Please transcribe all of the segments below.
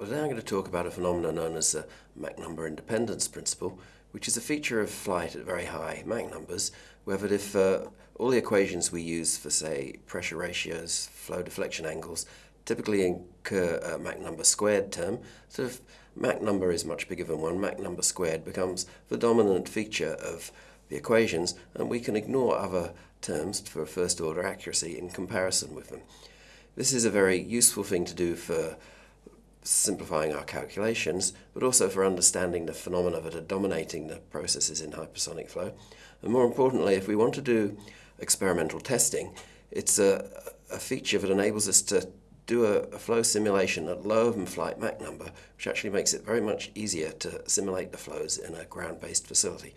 Well, today I'm going to talk about a phenomenon known as the Mach number independence principle, which is a feature of flight at very high Mach numbers, where that if uh, all the equations we use for, say, pressure ratios, flow deflection angles, typically incur a Mach number squared term, so if Mach number is much bigger than 1, Mach number squared becomes the dominant feature of the equations, and we can ignore other terms for first order accuracy in comparison with them. This is a very useful thing to do for simplifying our calculations, but also for understanding the phenomena that are dominating the processes in hypersonic flow. And more importantly, if we want to do experimental testing, it's a, a feature that enables us to do a, a, flow simulation at lower than flight Mach number, which actually makes it very much easier to simulate the flows in a ground-based facility.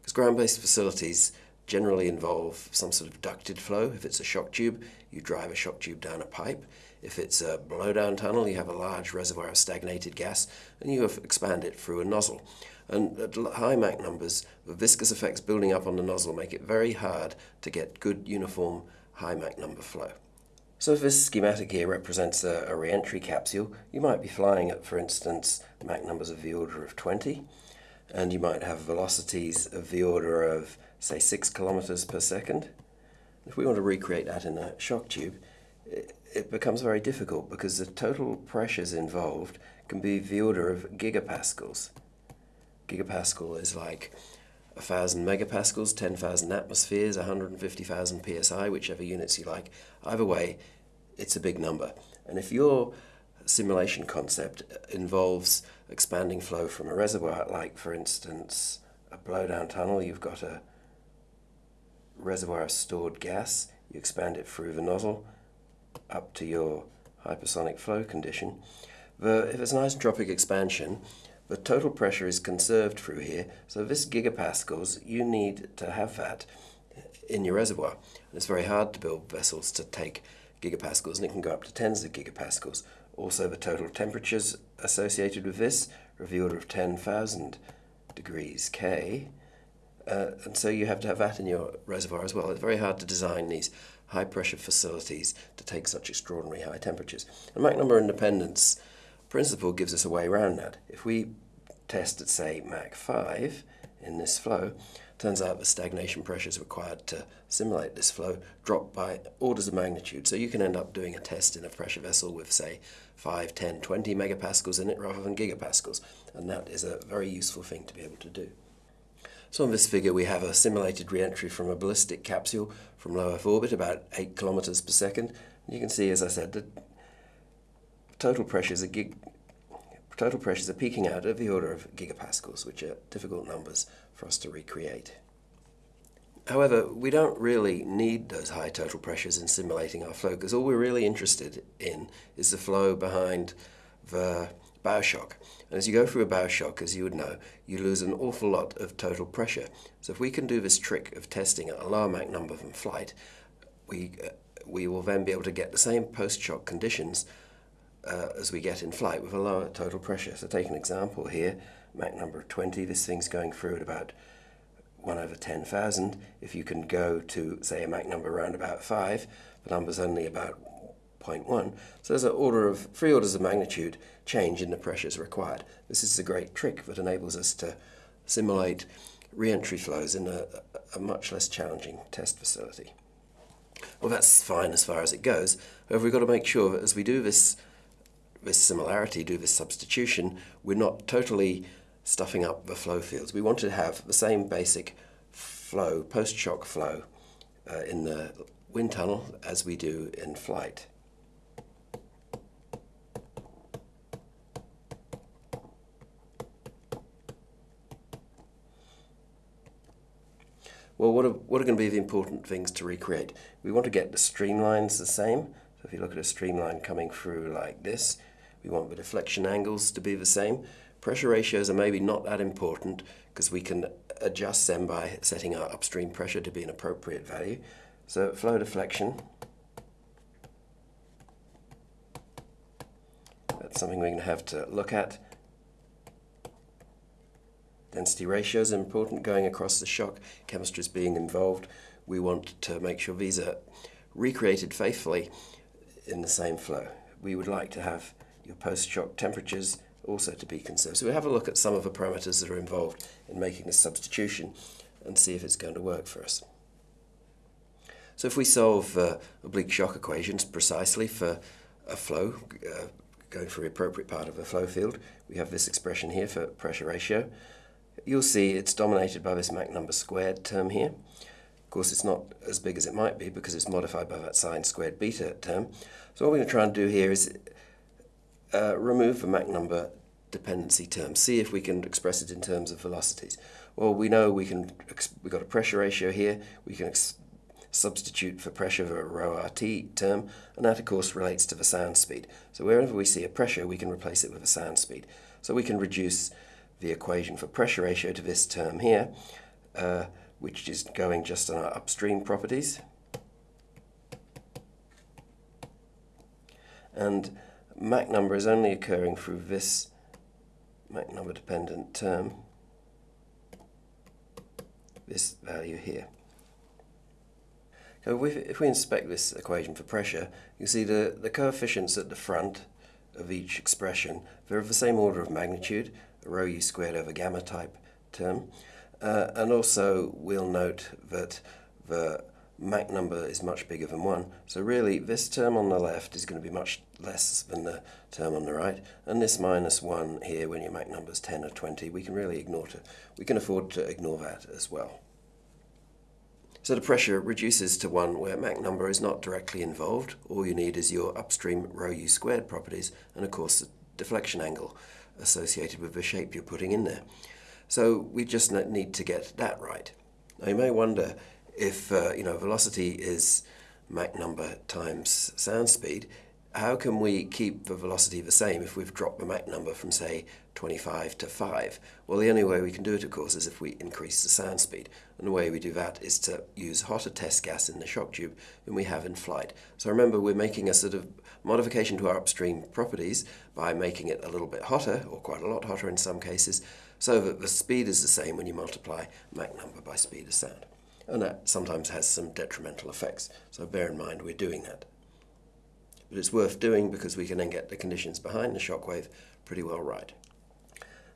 Because ground-based facilities generally involve some sort of ducted flow. If it's a shock tube, you drive a shock tube down a pipe. If it's a blowdown tunnel, you have a large reservoir of stagnated gas and you expand it through a nozzle. And at high Mach numbers, the viscous effects building up on the nozzle make it very hard to get good uniform high Mach number flow. So if this schematic here represents a, a re-entry capsule, you might be flying at, for instance, Mach numbers of the order of 20, and you might have velocities of the order of, say, 6 kilometers per second. If we want to recreate that in a shock tube, it, becomes very difficult because the total pressures involved can be the order of gigapascals. Gigapascal is like 1,000 megapascals, 10,000 atmospheres, 150,000 psi, whichever units you like. Either way, it's a big number. And if your simulation concept involves expanding flow from a reservoir, like for instance a blowdown tunnel, you've got a reservoir of stored gas, you expand it through the nozzle, up to your hypersonic flow condition. The, if it's an isentropic expansion, the total pressure is conserved through here, so this gigapascals, you need to have that in your reservoir. It's very hard to build vessels to take gigapascals, and it can go up to tens of gigapascals. Also, the total temperatures associated with this are of the order of 10,000 degrees K, uh, and so you have to have that in your reservoir as well. It's very hard to design these high pressure facilities to take such extraordinary high temperatures. The Mach number independence principle gives us a way around that. If we test at say Mach 5 in this flow, turns out the stagnation pressures required to simulate this flow drop by orders of magnitude. So you can end up doing a test in a pressure vessel with say 5, 10, 20 megapascals in it rather than gigapascals. And that is a very useful thing to be able to do. So on this figure we have a simulated re-entry from a ballistic capsule from low Earth orbit, about 8 kilometers per second. And you can see, as I said, that total pressures are gig total pressures are peaking out of the order of gigapascals, which are difficult numbers for us to recreate. However, we don't really need those high total pressures in simulating our flow, because all we're really interested in is the flow behind the bow shock. And as you go through a bow shock, as you would know, you lose an awful lot of total pressure. So if we can do this trick of testing at a lower Mach number than flight, we, uh, we will then be able to get the same post-shock conditions uh, as we get in flight with a lower total pressure. So take an example here, Mach number 20, this thing's going through at about 1 over 10,000. If you can go to, say, a Mach number around about 5, the number's only about 0.1. So there's an order of, three orders of magnitude change in the pressures required. This is a great trick that enables us to simulate re-entry flows in a, a much less challenging test facility. Well, that's fine as far as it goes. However, we've got to make sure that as we do this, this similarity, do this substitution, we're not totally stuffing up the flow fields. We want to have the same basic flow, post-shock flow, uh, in the wind tunnel as we do in flight. Well, what are, what are going to be the important things to recreate? We want to get the streamlines the same. So if you look at a streamline coming through like this, we want the deflection angles to be the same. Pressure ratios are maybe not that important because we can adjust them by setting our upstream pressure to be an appropriate value. So flow deflection, that's something we're going to have to look at. Density ratios are important going across the shock. Chemistry is being involved. We want to make sure these are recreated faithfully in the same flow. We would like to have your post-shock temperatures also to be conserved. So we have a look at some of the parameters that are involved in making this substitution and see if it's going to work for us. So if we solve uh, oblique shock equations precisely for a flow, uh, going for the appropriate part of a flow field, we have this expression here for pressure ratio. You'll see it's dominated by this Mach number squared term here. Of course, it's not as big as it might be because it's modified by that sine squared beta term. So what we're going to try and do here is uh, remove the Mach number dependency term. See if we can express it in terms of velocities. Well, we know we can. We've got a pressure ratio here. We can substitute for pressure for a rho RT term, and that of course relates to the sound speed. So wherever we see a pressure, we can replace it with a sound speed. So we can reduce the equation for pressure ratio to this term here, uh, which is going just on our upstream properties. And Mach number is only occurring through this Mach number dependent term, this value here. So if we inspect this equation for pressure, you see the, the coefficients at the front of each expression, they're of the same order of magnitude, rho u squared over gamma type term. Uh, and also we'll note that the Mach number is much bigger than 1. So really this term on the left is going to be much less than the term on the right. And this minus 1 here when your Mach number is 10 or 20, we can really ignore it. We can afford to ignore that as well. So the pressure reduces to one where Mach number is not directly involved. All you need is your upstream rho u squared properties and of course the deflection angle associated with the shape you're putting in there. So we just need to get that right. Now you may wonder if uh, you know velocity is Mach number times sound speed, how can we keep the velocity the same if we've dropped the Mach number from, say, 25 to 5? Well, the only way we can do it, of course, is if we increase the sound speed. And the way we do that is to use hotter test gas in the shock tube than we have in flight. So remember, we're making a sort of modification to our upstream properties by making it a little bit hotter, or quite a lot hotter in some cases, so that the speed is the same when you multiply Mach number by speed of sound. And that sometimes has some detrimental effects. So bear in mind we're doing that but it's worth doing because we can then get the conditions behind the shockwave pretty well right.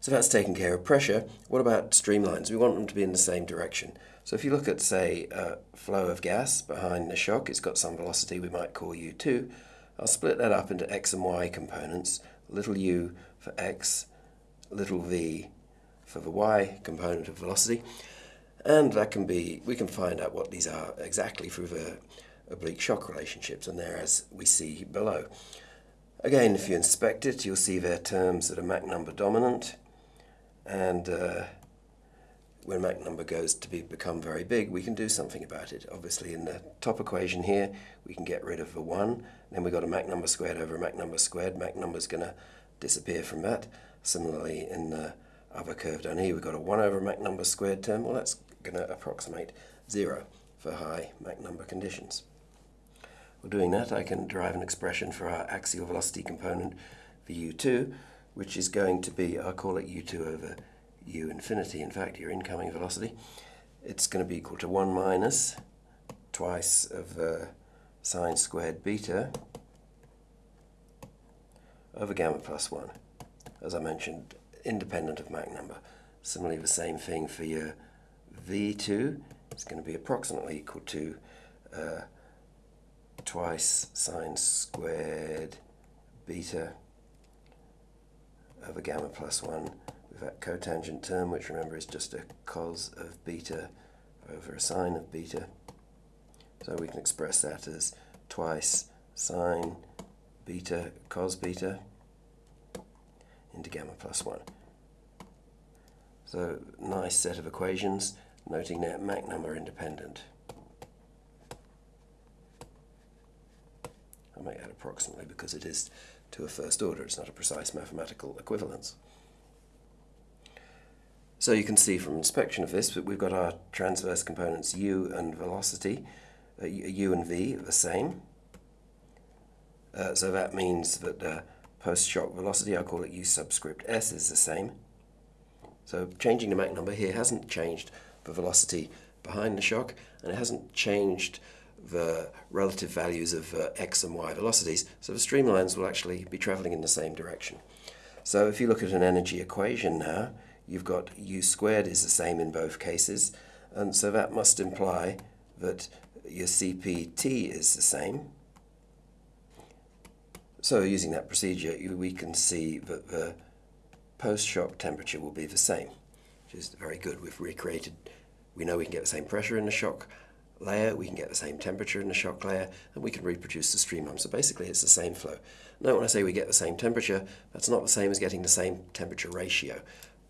So that's taking care of pressure. What about streamlines? We want them to be in the same direction. So if you look at, say, a flow of gas behind the shock, it's got some velocity we might call u2. I'll split that up into x and y components, little u for x, little v for the y component of velocity. And that can be, we can find out what these are exactly through the oblique shock relationships, and they're as we see below. Again, if you inspect it, you'll see there terms that are Mach number dominant, and uh, when Mach number goes to be, become very big, we can do something about it. Obviously, in the top equation here, we can get rid of the 1, then we've got a Mach number squared over a Mach number squared. Mach number is going to disappear from that. Similarly, in the other curve down here, we've got a 1 over Mach number squared term. Well, that's going to approximate 0 for high Mach number conditions. For doing that, I can derive an expression for our axial velocity component for u2, which is going to be, I'll call it u2 over u infinity, in fact, your incoming velocity. It's going to be equal to 1 minus twice of uh, sine squared beta over gamma plus 1. As I mentioned, independent of Mach number. Similarly, the same thing for your v2. It's going to be approximately equal to uh, twice sine squared beta over gamma plus 1 with that cotangent term, which remember is just a cos of beta over a sine of beta. So we can express that as twice sine beta cos beta into gamma plus 1. So nice set of equations, noting that Mach number independent. I make that approximately because it is to a first order. It's not a precise mathematical equivalence. So you can see from inspection of this that we've got our transverse components u and velocity, uh, u and v are the same. Uh, so that means that the post-shock velocity, I call it u subscript s, is the same. So changing the Mach number here hasn't changed the velocity behind the shock, and it hasn't changed the relative values of uh, x and y velocities, so the streamlines will actually be travelling in the same direction. So if you look at an energy equation now, you've got u squared is the same in both cases, and so that must imply that your CPT is the same. So using that procedure, we can see that the post-shock temperature will be the same, which is very good. We've recreated, we know we can get the same pressure in the shock layer, we can get the same temperature in the shock layer, and we can reproduce the streamline. So basically it's the same flow. Note when I say we get the same temperature, that's not the same as getting the same temperature ratio.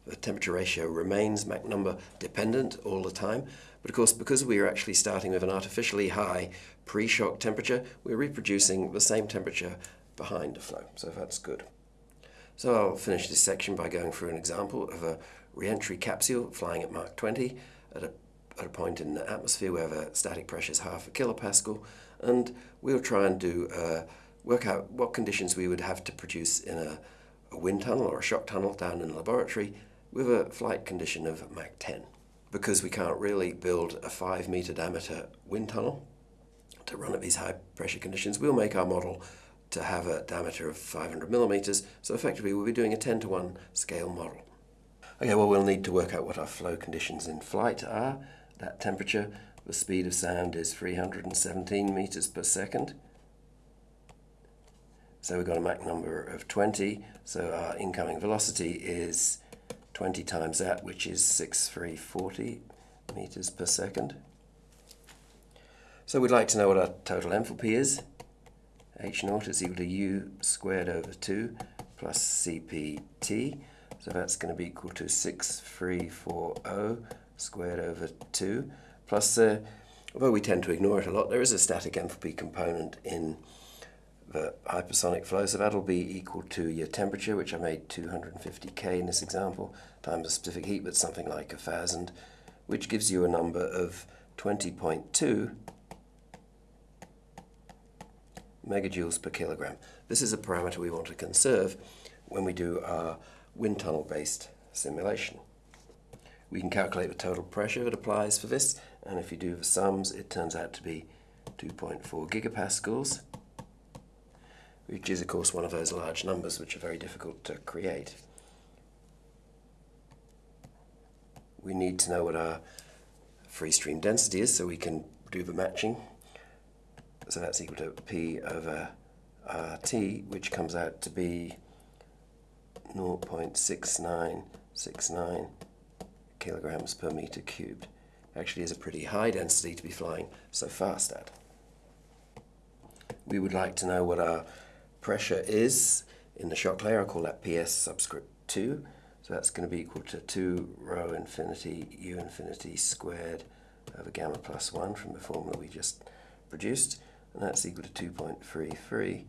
The temperature ratio remains Mach number dependent all the time, but of course because we are actually starting with an artificially high pre-shock temperature, we're reproducing the same temperature behind the flow, so that's good. So I'll finish this section by going through an example of a re-entry capsule flying at Mach 20 at a, at a point in the atmosphere where the static pressure is half a kilopascal, and we'll try and do uh, work out what conditions we would have to produce in a, a wind tunnel or a shock tunnel down in the laboratory with a flight condition of Mach 10. Because we can't really build a 5 meter diameter wind tunnel to run at these high pressure conditions, we'll make our model to have a diameter of 500 millimeters, so effectively we'll be doing a 10 to 1 scale model. Okay, well we'll need to work out what our flow conditions in flight are. That temperature, the speed of sound is 317 meters per second. So we've got a Mach number of 20, so our incoming velocity is 20 times that, which is 6340 meters per second. So we'd like to know what our total enthalpy is h naught is equal to u squared over 2 plus cpt. So that's going to be equal to 6340 squared over 2 plus, uh, although we tend to ignore it a lot, there is a static enthalpy component in hypersonic flow, so that'll be equal to your temperature, which I made 250k in this example, times the specific heat, but something like a 1,000, which gives you a number of 20.2 megajoules per kilogram. This is a parameter we want to conserve when we do our wind tunnel based simulation. We can calculate the total pressure that applies for this and if you do the sums it turns out to be 2.4 gigapascals which is of course one of those large numbers which are very difficult to create. We need to know what our free stream density is so we can do the matching so that's equal to P over RT, which comes out to be 0.6969 kilograms per meter cubed. Actually is a pretty high density to be flying so fast at. We would like to know what our pressure is in the shock layer. I'll call that PS subscript 2. So that's going to be equal to 2 rho infinity u infinity squared over gamma plus 1 from the formula we just produced and that's equal to 2.33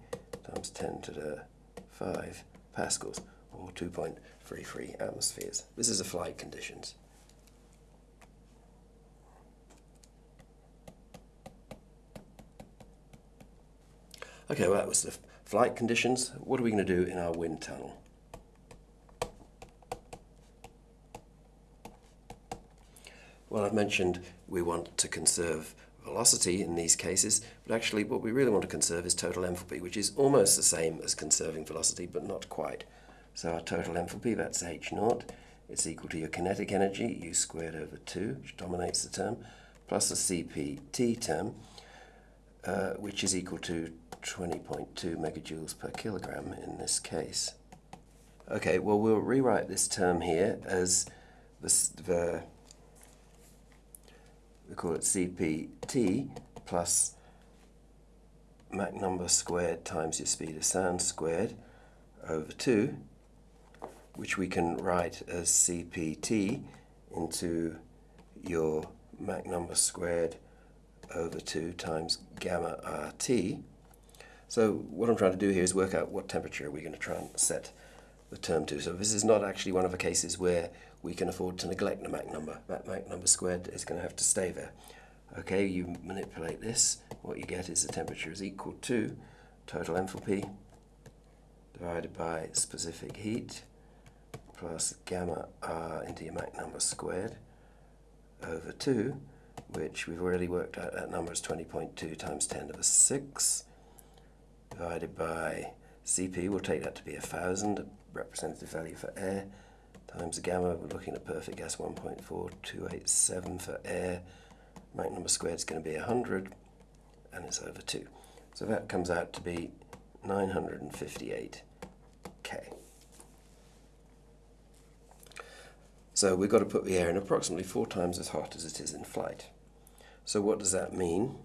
times 10 to the 5 pascals, or 2.33 atmospheres. This is the flight conditions. Okay, well that was the flight conditions. What are we going to do in our wind tunnel? Well, I've mentioned we want to conserve velocity in these cases, but actually what we really want to conserve is total enthalpy, which is almost the same as conserving velocity, but not quite. So our total enthalpy, that's h naught, it's equal to your kinetic energy, u squared over 2, which dominates the term, plus the CPT term, uh, which is equal to 20.2 megajoules per kilogram in this case. Okay, well we'll rewrite this term here as the, the we call it CPT plus Mach number squared times your speed of sound squared over 2, which we can write as CPT into your Mach number squared over 2 times gamma RT. So what I'm trying to do here is work out what temperature are we're going to try and set the term to. So this is not actually one of the cases where we can afford to neglect the Mach number. That Mach number squared is going to have to stay there. Okay, you manipulate this, what you get is the temperature is equal to total enthalpy divided by specific heat plus gamma R into your Mach number squared over 2 which we've already worked out that number is 20.2 times 10 to the 6 divided by CP, we'll take that to be 1,000, a representative value for air, times the gamma, we're looking at perfect gas 1.4287 for air, Mach number squared is going to be 100, and it's over 2. So that comes out to be 958 K. So we've got to put the air in approximately four times as hot as it is in flight. So what does that mean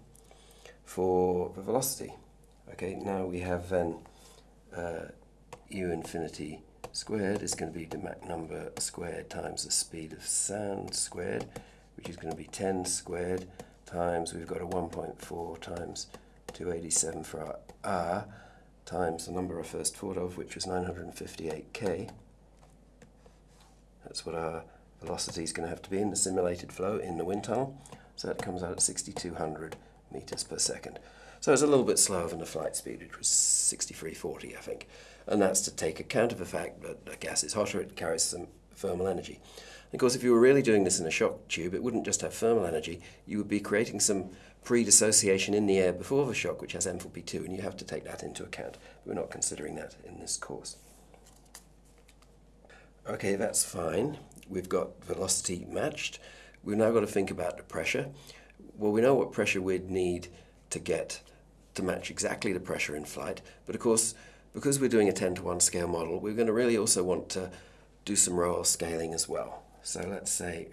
for the velocity? Okay, now we have then uh, u infinity squared is going to be the Mach number squared times the speed of sound squared, which is going to be 10 squared times, we've got a 1.4 times 287 for our r, times the number I first thought of, which was 958k. That's what our velocity is going to have to be in the simulated flow in the wind tunnel. So that comes out at 6,200 meters per second. So it's a little bit slower than the flight speed, which was 6340, I think. And that's to take account of the fact that a gas is hotter, it carries some thermal energy. of course, if you were really doing this in a shock tube, it wouldn't just have thermal energy, you would be creating some pre-dissociation in the air before the shock, which has enthalpy too, and you have to take that into account. We're not considering that in this course. Okay, that's fine. We've got velocity matched. We've now got to think about the pressure. Well, we know what pressure we'd need to get to match exactly the pressure in flight, but of course, because we're doing a 10 to 1 scale model, we're going to really also want to do some rho L scaling as well. So let's say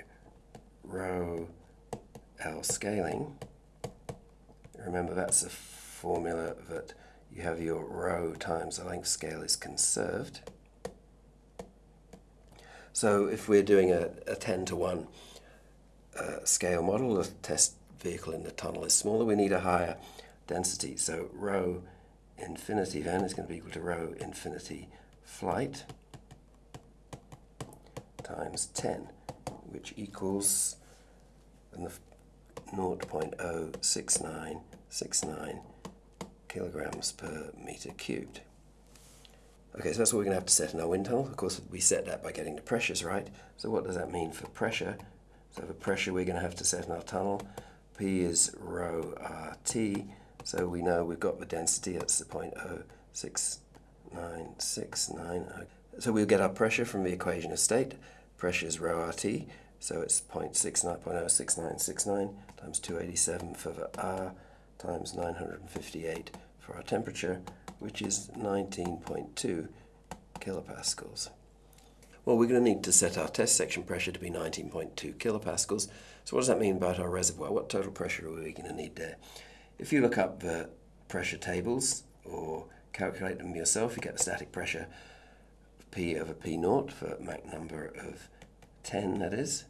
rho L scaling. Remember that's a formula that you have your rho times the length scale is conserved. So if we're doing a, a 10 to 1 uh, scale model, the test vehicle in the tunnel is smaller, we need a higher density. So rho infinity then is going to be equal to rho infinity flight times 10, which equals 0.06969 kilograms per meter cubed. Okay, so that's what we're going to have to set in our wind tunnel. Of course, we set that by getting the pressures right. So what does that mean for pressure? So the pressure we're going to have to set in our tunnel, P is rho RT. So we know we've got the density, that's the 0.06969. So we'll get our pressure from the equation of state. Pressure is rho RT, so it's 0.696969 times 287 for the R times 958 for our temperature, which is 19.2 kilopascals. Well, we're going to need to set our test section pressure to be 19.2 kilopascals. So what does that mean about our reservoir? What total pressure are we going to need there? If you look up the pressure tables or calculate them yourself, you get the static pressure P over P naught for Mach number of 10, that is,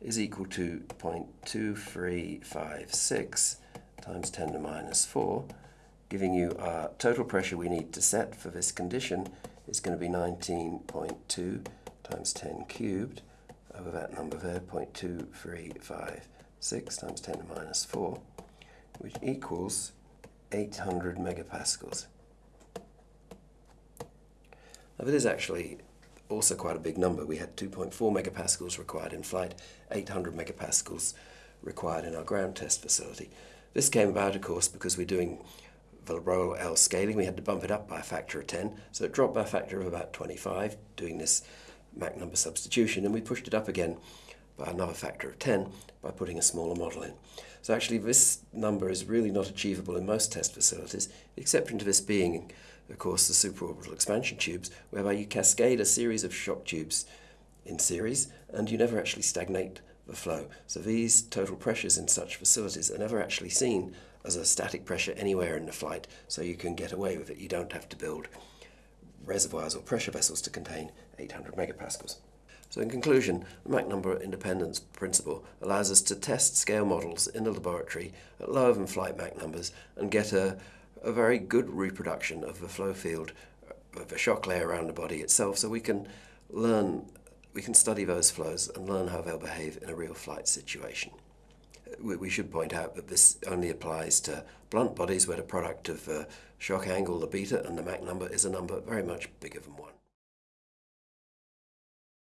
is equal to 0.2356 times 10 to minus 4, giving you our total pressure we need to set for this condition is going to be 19.2 times 10 cubed over that number there, 0.2356 times 10 to minus 4, which equals 800 megapascals. Now it is actually also quite a big number. We had 2.4 megapascals required in flight, 800 megapascals required in our ground test facility. This came about, of course, because we're doing the L scaling, we had to bump it up by a factor of 10, so it dropped by a factor of about 25 doing this Mach number substitution, and we pushed it up again by another factor of 10 by putting a smaller model in. So actually this number is really not achievable in most test facilities, the exception to this being, of course, the superorbital expansion tubes, whereby you cascade a series of shock tubes in series, and you never actually stagnate the flow. So these total pressures in such facilities are never actually seen as a static pressure anywhere in the flight, so you can get away with it. You don't have to build reservoirs or pressure vessels to contain 800 megapascals. So in conclusion, the Mach number independence principle allows us to test scale models in the laboratory at lower than flight Mach numbers and get a, a very good reproduction of the flow field of the shock layer around the body itself so we can learn, we can study those flows and learn how they'll behave in a real flight situation we should point out that this only applies to blunt bodies where the product of uh, shock angle, the beta, and the Mach number is a number very much bigger than 1.